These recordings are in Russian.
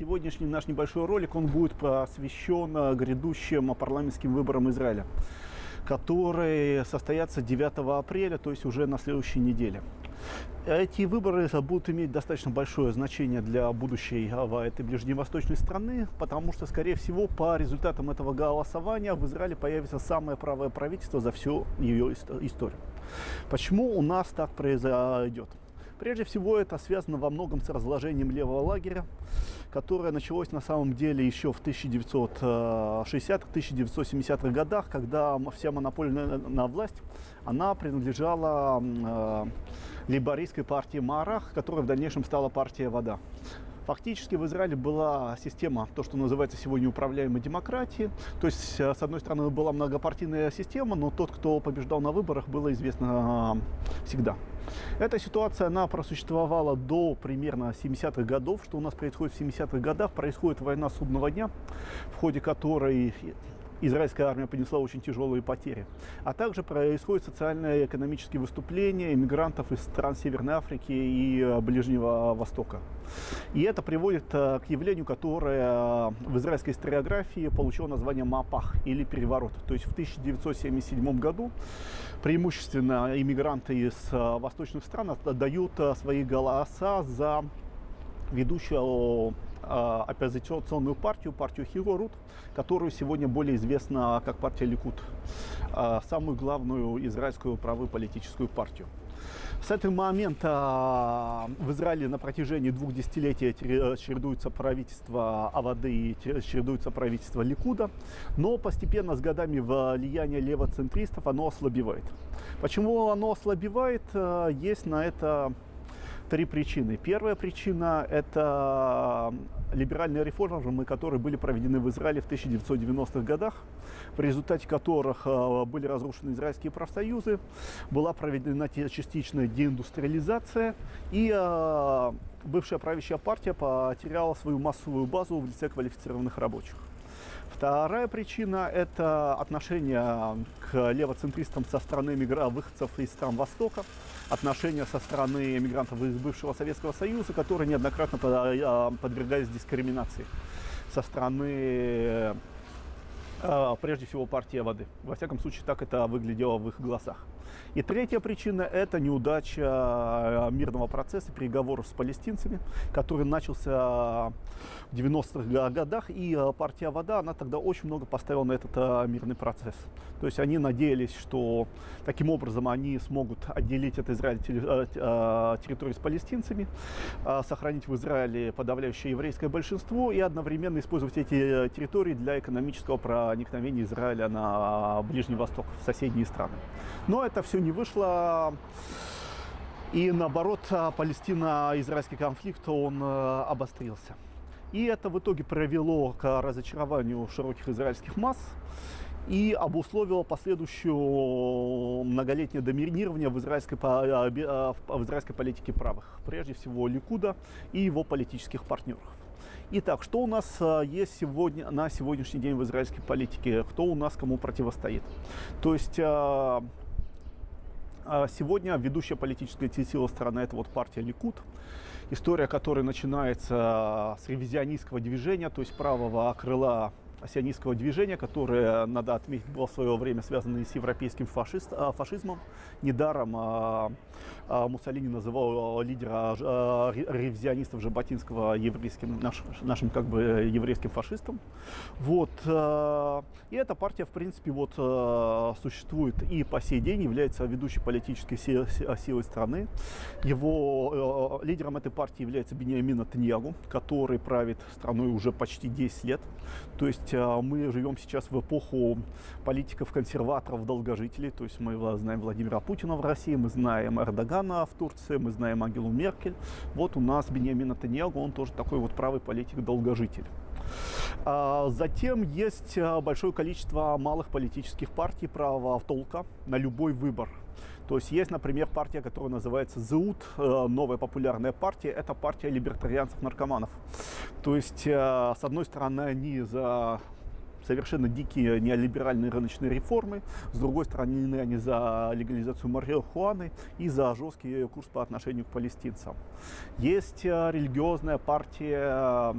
сегодняшний наш небольшой ролик, он будет посвящен э, грядущим парламентским выборам Израиля, которые состоятся 9 апреля, то есть уже на следующей неделе. Эти выборы будут иметь достаточно большое значение для будущей этой ближневосточной страны, потому что, скорее всего, по результатам этого голосования в Израиле появится самое правое правительство за всю ее историю. Почему у нас так произойдет? Прежде всего, это связано во многом с разложением левого лагеря, которое началось на самом деле еще в 1960-1970-х годах, когда вся монополия на власть, она принадлежала э, лейбористской партии Марах, которая в дальнейшем стала партией Вода. Фактически в Израиле была система, то, что называется сегодня управляемой демократии. То есть, э, с одной стороны, была многопартийная система, но тот, кто побеждал на выборах, было известно э, всегда. Эта ситуация, она просуществовала до примерно 70-х годов. Что у нас происходит в 70-х годах? Происходит война судного дня, в ходе которой израильская армия понесла очень тяжелые потери. А также происходят социальные и экономические выступления иммигрантов из стран Северной Африки и э, Ближнего Востока. И это приводит э, к явлению, которое в израильской историографии получило название Мапах или переворот. То есть в 1977 году преимущественно иммигранты из э, восточных стран отдают свои голоса за ведущего э, оппозиционную партию, партию Хилорут, которую сегодня более известна как партия Ликут, э, самую главную израильскую правую политическую партию. С этого момента в Израиле на протяжении двух десятилетий чередуется правительство Авады и чередуется правительство Ликуда, но постепенно с годами влияние левоцентристов оно ослабевает. Почему оно ослабевает? Есть на это три причины. Первая причина – это либеральные реформы, которые были проведены в Израиле в 1990-х годах, в результате которых э, были разрушены израильские профсоюзы, была проведена частичная деиндустриализация, и э, бывшая правящая партия потеряла свою массовую базу в лице квалифицированных рабочих. Вторая причина – это отношение к левоцентристам со стороны выходцев из стран Востока, отношения со стороны мигрантов из бывшего Советского Союза, которые неоднократно а, подвергались дискриминации со стороны а, прежде всего партия воды. Во всяком случае, так это выглядело в их глазах. И третья причина – это неудача а, мирного процесса переговоров с палестинцами, который начался в 90-х годах. И а, партия «Вода», она тогда очень много поставила на этот мирный процесс. То есть они надеялись, что таким образом они смогут отделить от Израиля территорию с палестинцами, сохранить в Израиле подавляющее еврейское большинство и одновременно использовать эти территории для экономического проникновения Израиля на Ближний Восток, в соседние страны. Но это все не вышло. И наоборот, Палестино-израильский конфликт, он э, обострился. И это в итоге привело к разочарованию широких израильских масс и обусловило последующее многолетнее доминирование в израильской, э, э, в израильской политике правых, прежде всего Ликуда и его политических партнеров. Итак, что у нас есть сегодня, на сегодняшний день в израильской политике? Кто у нас кому противостоит? То есть сегодня ведущая политическая сила страны это вот партия Ликут, история которой начинается с ревизионистского движения, то есть правого крыла сионистского движения, которое, надо отметить, было в свое время связано с европейским фашист, а, фашизмом. Недаром а, а, Муссолини называл лидера а, ревизионистов Жаботинского еврейским, наш, нашим как бы еврейским фашистом. Вот, а, и эта партия, в принципе, вот, а, существует и по сей день, является ведущей политической силой, силой страны. Его а, лидером этой партии является Бениамин Натаньягу, который правит страной уже почти 10 лет. То есть есть а, мы живем сейчас в эпоху политиков-консерваторов, долгожителей. То есть мы знаем Владимира Путина в России, мы знаем Эрдогана в Турции, мы знаем Ангелу Меркель. Вот у нас Беньямин Натаньягу, он тоже такой вот правый политик-долгожитель. А, затем есть а, большое количество малых политических партий правого толка на любой выбор. То есть есть, например, партия, которая называется ЗУТ, э, новая популярная партия, это партия либертарианцев-наркоманов. То есть, э, с одной стороны, они за совершенно дикие неолиберальные рыночные реформы. С другой стороны, они за легализацию марихуаны и за жесткий курс по отношению к палестинцам. Есть религиозная партия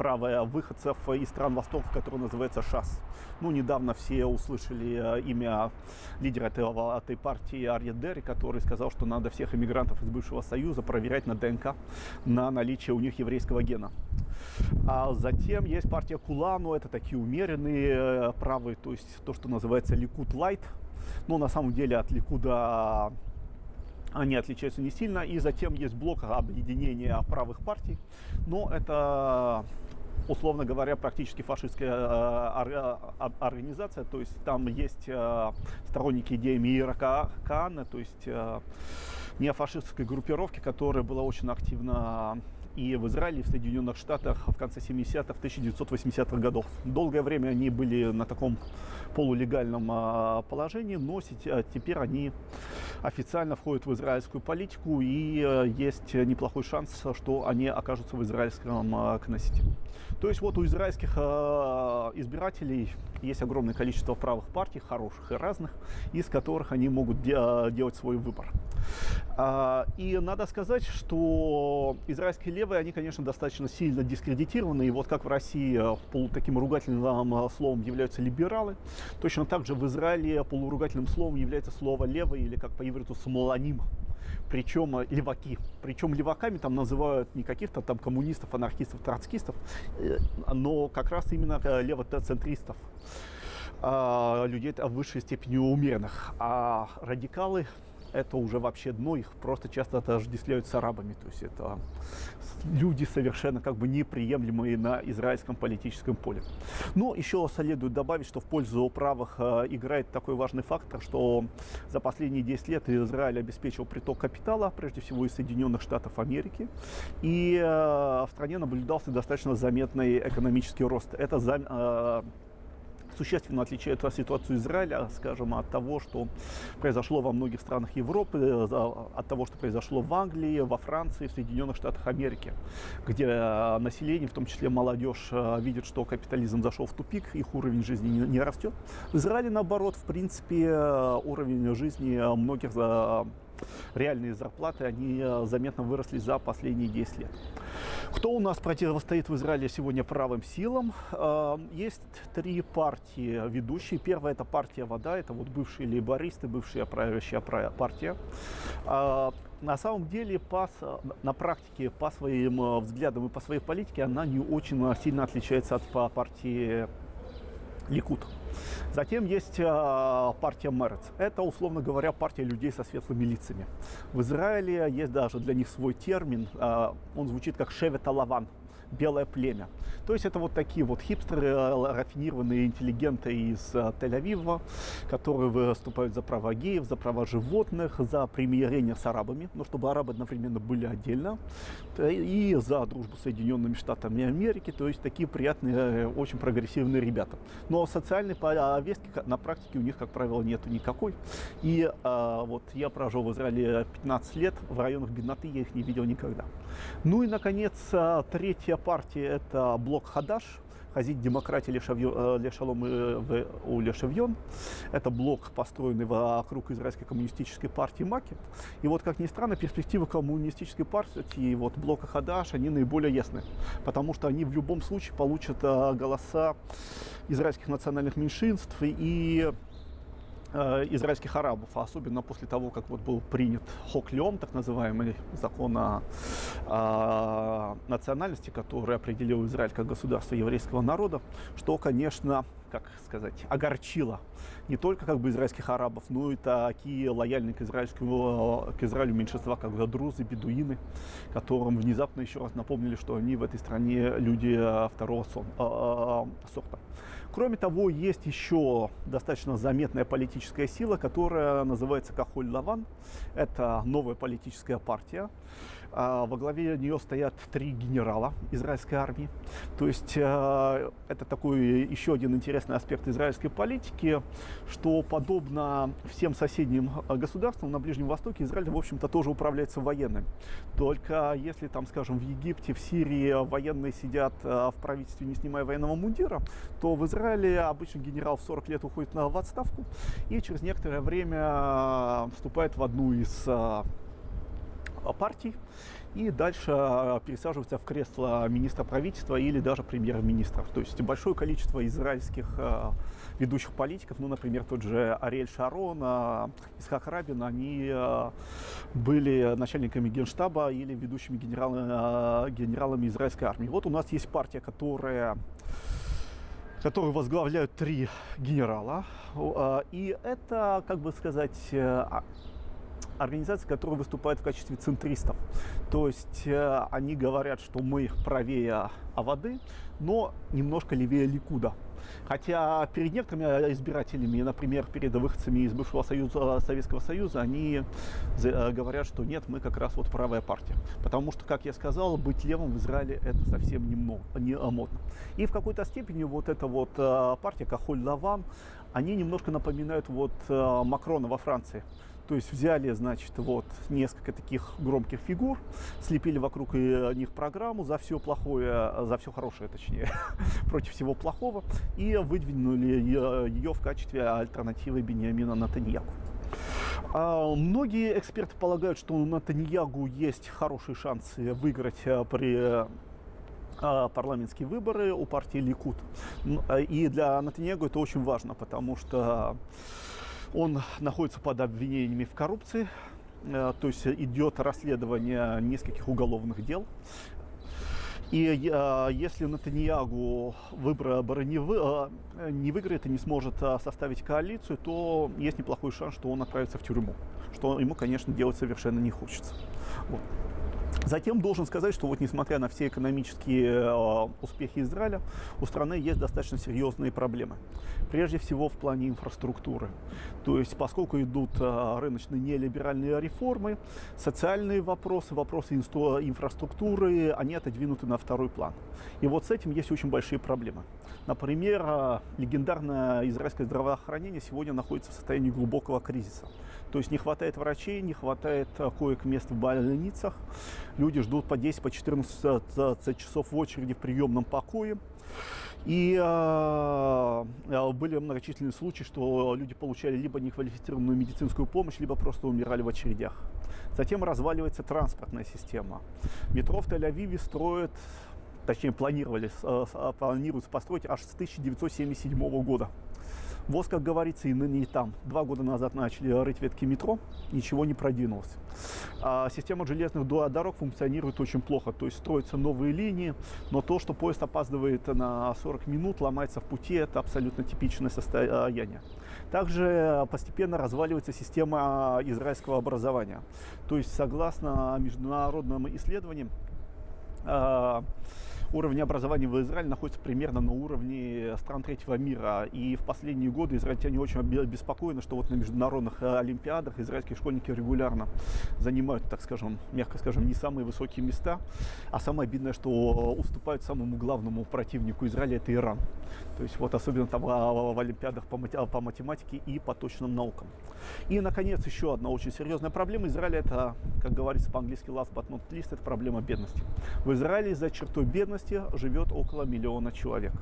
правая выходцев из стран Востока, которая называется ШАС. Ну, недавно все услышали э, имя лидера этого, этой партии Арья Дерри, который сказал, что надо всех иммигрантов из бывшего Союза проверять на ДНК на наличие у них еврейского гена. А затем есть партия Кулану, это такие умеренные э, правые, то есть то, что называется Ликут Лайт. Но на самом деле от Ликуда они отличаются не сильно. И затем есть блок объединения правых партий. Но это условно говоря, практически фашистская э, э, организация, то есть там есть э, сторонники идеи Мира Каана, то есть неофашистской группировки, которая была очень активна и в Израиле, и в Соединенных Штатах в конце 70-х, 1980-х годов. Долгое время они были на таком полулегальном положении, но теперь они официально входят в израильскую политику, и есть неплохой шанс, что они окажутся в израильском Кнессете. То есть вот у израильских а, избирателей есть огромное количество правых партий, хороших и разных, из которых они могут де делать свой выбор. А, и надо сказать, что израильские левые, они, конечно, достаточно сильно дискредитированы. И вот как в России э, полу таким ругательным э, словом являются либералы, точно так же в Израиле полуругательным словом является слово левый или как по ивриту смоланим причем э, леваки. Причем леваками там называют не каких-то там коммунистов, анархистов, троцкистов, но как раз именно левоцентристов а, людей в высшей степени умеренных. А радикалы это уже вообще дно, их просто часто отождествляют с арабами. То есть это люди совершенно как бы неприемлемые на израильском политическом поле. Но еще следует добавить, что в пользу правых э, играет такой важный фактор, что за последние 10 лет Израиль обеспечил приток капитала, прежде всего из Соединенных Штатов Америки, и э, в стране наблюдался достаточно заметный экономический рост. Это за, э, существенно отличает ситуацию Израиля, скажем, от того, что произошло во многих странах Европы, э, от того, что произошло в Англии, во Франции, в Соединенных Штатах Америки, где э, население, в том числе молодежь, э, видит, что капитализм зашел в тупик, их уровень жизни не, растет. В Израиле, наоборот, в принципе, уровень жизни многих реальные зарплаты, они заметно выросли за последние 10 лет. Кто у нас противостоит в Израиле сегодня правым силам? Эм, есть три партии ведущие. Первая это партия «Вода», это вот бывшие лейбористы, бывшая правящая партия. Э, на самом деле, по, на практике, по своим э, взглядам и по своей политике, она не очень сильно отличается от партии Ликут. Затем есть э, партия Мерец. Это, условно говоря, партия людей со светлыми лицами. В Израиле есть даже для них свой термин. Э, он звучит как «шевета лаван» белое племя. То есть это вот такие вот хипстеры, э, рафинированные интеллигенты из э, Тель-Авива, которые выступают за права геев, за права животных, за примирение с арабами, но чтобы арабы одновременно были отдельно, и за дружбу с Соединенными Штатами Америки, то есть такие приятные, э, очень прогрессивные ребята. Но социальной повестки на практике у них, как правило, нету никакой. И а, вот я прожил в Израиле 15 лет, в районах бедноты я их не видел никогда. Ну и, наконец, третья партии это блок Хадаш, Хазит демократии Лешалом э, у Лешевьон. Это блок, построенный вокруг израильской коммунистической партии Макет. И вот, как ни странно, перспективы коммунистической партии и вот блока Хадаш, они наиболее ясны. Потому что они в любом случае получат э, голоса израильских национальных меньшинств и Э, израильских арабов, а особенно после того, как вот был принят Хоклем, так называемый закон о, о национальности, который определил Израиль как государство еврейского народа, что, конечно, как сказать, огорчило не только как бы израильских арабов, но и такие лояльные к, израильскому, к Израилю меньшинства, как друзы, бедуины, которым внезапно еще раз напомнили, что они в этой стране люди э, второго сон, э, сорта. Кроме того, есть еще достаточно заметная политическая сила, которая называется Кахоль Лаван. Это новая политическая партия. А, во главе нее стоят три генерала израильской армии. То есть а, это такой еще один интересный аспект израильской политики, что подобно всем соседним государствам на Ближнем Востоке, Израиль, в общем-то, тоже управляется военным. Только если там, скажем, в Египте, в Сирии военные сидят в правительстве, не снимая военного мундира, то в Израиле обычно генерал в 40 лет уходит в отставку и через некоторое время вступает в одну из партий и дальше а, пересаживается в кресло министра правительства или даже премьер-министра. То есть большое количество израильских а, ведущих политиков, ну, например, тот же Ариэль Шарон, а, Исхак Рабин, они были начальниками генштаба или ведущими генералами, генералами израильской армии. Вот у нас есть партия, которая которую возглавляют три генерала. И это, как бы сказать, организации, которые выступают в качестве центристов. То есть э, они говорят, что мы правее Авады, но немножко левее Ликуда. Хотя перед некоторыми избирателями, например, перед выходцами из бывшего Союза, Советского Союза, они э, говорят, что нет, мы как раз вот правая партия. Потому что, как я сказал, быть левым в Израиле это совсем не, не модно. И в какой-то степени вот эта вот э, партия Кахоль Лаван, они немножко напоминают вот э, Макрона во Франции. То есть взяли, значит, вот несколько таких громких фигур, слепили вокруг них программу за все плохое, за все хорошее, точнее, против всего плохого, и выдвинули ее в качестве альтернативы Бениамина Натаньяку. А, многие эксперты полагают, что у Натаньягу есть хорошие шансы выиграть а, при а, парламентские выборы у партии Ликут. И для Натаньягу это очень важно, потому что он находится под обвинениями в коррупции, э, то есть идет расследование нескольких уголовных дел. И э, если Натаньягу выборы э, не выиграет и не сможет составить коалицию, то есть неплохой шанс, что он отправится в тюрьму, что ему, конечно, делать совершенно не хочется. Вот. Затем должен сказать, что вот несмотря на все экономические э, успехи Израиля, у страны есть достаточно серьезные проблемы. Прежде всего в плане инфраструктуры. То есть поскольку идут э, рыночные нелиберальные реформы, социальные вопросы, вопросы инфраструктуры, они отодвинуты на второй план. И вот с этим есть очень большие проблемы. Например, э, легендарное израильское здравоохранение сегодня находится в состоянии глубокого кризиса. То есть не хватает врачей, не хватает э, коек-мест в больницах. Люди ждут по 10, по 14 часов в очереди в приемном покое. И э, э, были многочисленные случаи, что люди получали либо неквалифицированную медицинскую помощь, либо просто умирали в очередях. Затем разваливается транспортная система. Метро в Тель-Авиве строят точнее планировали, э, планируют построить аж с 1977 года. ВОЗ, как говорится, и ныне и там. Два года назад начали рыть ветки метро, ничего не продвинулось. А система железных дорог функционирует очень плохо, то есть строятся новые линии, но то, что поезд опаздывает на 40 минут, ломается в пути, это абсолютно типичное состояние. Также постепенно разваливается система израильского образования. То есть, согласно международным исследованиям, а, уровень образования в Израиле находится примерно на уровне стран третьего мира. И в последние годы израильтяне очень обеспокоены, что вот на международных э, олимпиадах израильские школьники регулярно занимают, так скажем, мягко скажем, не самые высокие места. А самое обидное, что уступают самому главному противнику Израиля, это Иран. То есть вот особенно там а, в олимпиадах по математике и по точным наукам. И, наконец, еще одна очень серьезная проблема Израиля, это, как говорится по-английски, last but not least, это проблема бедности. В Израиле за чертой бедности бедности живет около миллиона человек.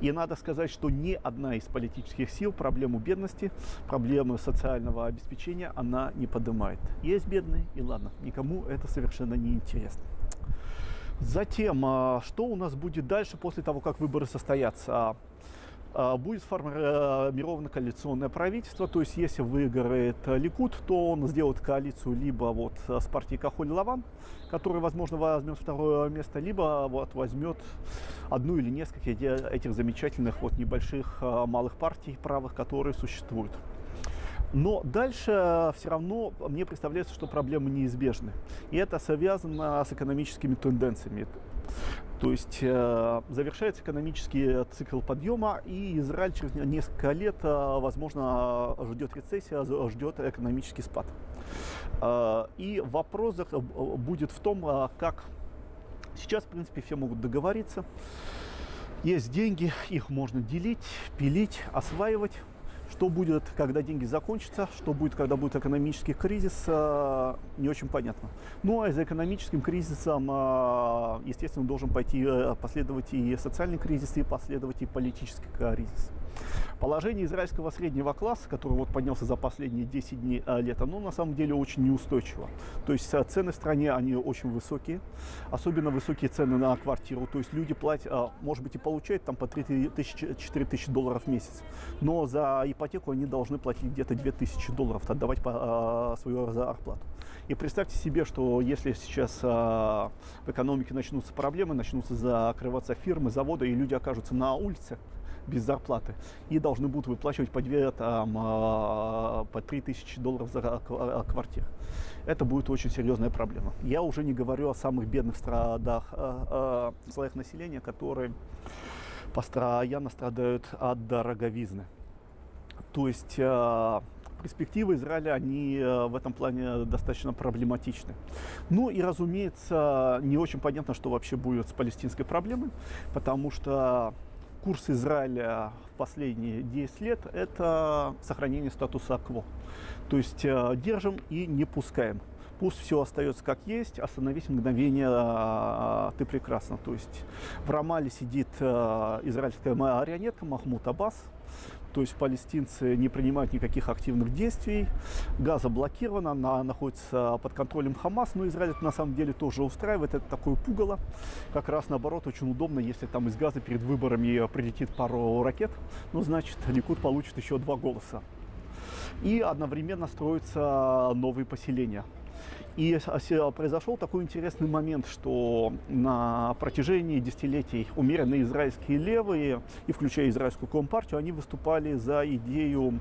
И надо сказать, что ни одна из политических сил проблему бедности, проблемы социального обеспечения она не поднимает. Есть бедные, и ладно, никому это совершенно не интересно. Затем, а, что у нас будет дальше после того, как выборы состоятся? А, будет сформировано коалиционное правительство, то есть если выиграет Ликут, то он сделает коалицию либо вот с партией Кахоль Лаван, который, возможно, возьмет второе место, либо вот возьмет одну или несколько этих замечательных вот небольших а, малых партий правых, которые существуют. Но дальше все равно мне представляется, что проблемы неизбежны. И это связано с экономическими тенденциями. То есть э, завершается экономический цикл подъема, и Израиль через несколько лет, э, возможно, ждет рецессия, ждет экономический спад. Э, и вопрос будет в том, э, как сейчас, в принципе, все могут договориться. Есть деньги, их можно делить, пилить, осваивать. Что будет, когда деньги закончатся, что будет, когда будет экономический кризис, э, не очень понятно. Ну а за экономическим кризисом, э, естественно, должен пойти э, последовать и социальный кризис, и последовать и политический кризис. Положение израильского среднего класса, который вот поднялся за последние 10 дней а, лет, оно на самом деле очень неустойчиво. То есть а, цены в стране, они очень высокие, особенно высокие цены на квартиру. То есть люди платят, а, может быть, и получают там по 3 тысячи, 4 тысячи долларов в месяц, но за ипотеку они должны платить где-то 2 тысячи долларов, отдавать по, свою зарплату. И представьте себе, что если сейчас в экономике начнутся проблемы, начнутся закрываться фирмы, заводы, и люди окажутся на улице, без зарплаты и должны будут выплачивать по 2, там, а, по 3 тысячи долларов за а, квартиру. Это будет очень серьезная проблема. Я уже не говорю о самых бедных страдах, а, слоях населения, которые постоянно страдают от дороговизны. То есть перспективы Израиля, они в этом плане достаточно проблематичны. Ну и, разумеется, не очень понятно, что вообще будет с палестинской проблемой, потому что курс Израиля в последние 10 лет – это сохранение статуса кво. То есть э, держим и не пускаем. Пусть все остается как есть, остановись мгновение, э, ты прекрасно. То есть в Рамале сидит э, израильская марионетка Махмуд Аббас, то есть палестинцы не принимают никаких активных действий, Газа заблокирована, она находится под контролем Хамас, но Израиль это на самом деле тоже устраивает, это такое пугало. Как раз наоборот очень удобно, если там из Газа перед выборами прилетит пару ракет, ну значит Ликуд получит еще два голоса. И одновременно строятся новые поселения. И произошел такой интересный момент, что на протяжении десятилетий умеренные израильские левые, и включая израильскую компартию, они выступали за идею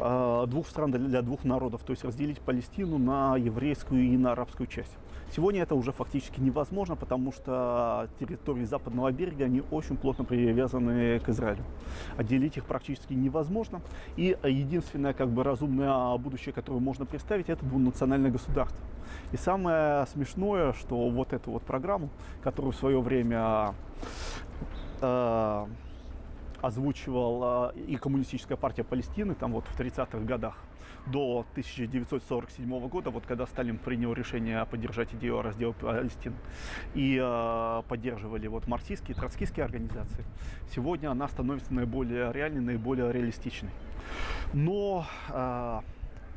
э, двух стран для двух народов, то есть разделить Палестину на еврейскую и на арабскую часть. Сегодня это уже фактически невозможно, потому что территории западного берега, они очень плотно привязаны к Израилю. Отделить их практически невозможно. И единственное как бы разумное будущее, которое можно представить, это двунациональное государство. И самое смешное, что вот эту вот программу, которую в свое время э, озвучивала и коммунистическая партия Палестины, там вот в 30-х годах, до 1947 года, вот когда Сталин принял решение поддержать идею раздела Палестины, и э, поддерживали вот марксистские, троцкистские организации, сегодня она становится наиболее реальной, наиболее реалистичной. Но э,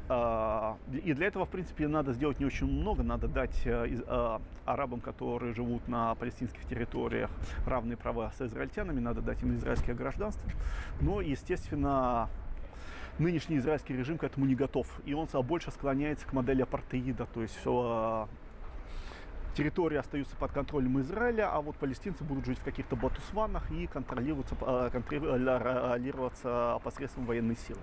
и для этого, в принципе, надо сделать не очень много. Надо дать э, арабам, которые живут на палестинских территориях, равные права с израильтянами. Надо дать им израильское гражданство. Но, естественно, нынешний израильский режим к этому не готов. И он больше склоняется к модели апартеида. То есть все территории остаются под контролем Израиля, а вот палестинцы будут жить в каких-то батусванах и контролироваться, э, контролироваться посредством военной силы.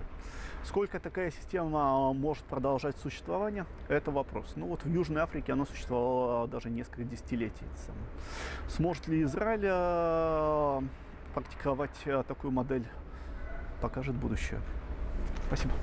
Сколько такая система может продолжать существование, это вопрос. Ну вот в Южной Африке она существовала даже несколько десятилетий. Сможет ли Израиль э, практиковать э, такую модель, покажет будущее. Спасибо.